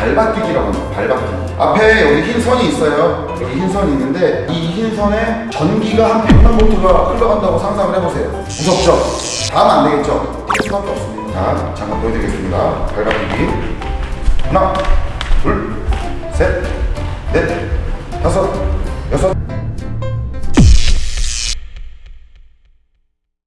발바뀌기라고 합니다. 발바뀌기 앞에 여기 흰 선이 있어요. 여기 흰 선이 있는데 이 흰 선에 전기가 한 100만 볼트가 흘러간다고 상상을 해보세요. 무섭죠? 다음 안 되겠죠? 네, 수밖에 없습니다. 자, 잠깐 보여드리겠습니다. 발바뀌기 하나, 둘, 셋, 넷, 다섯, 여섯,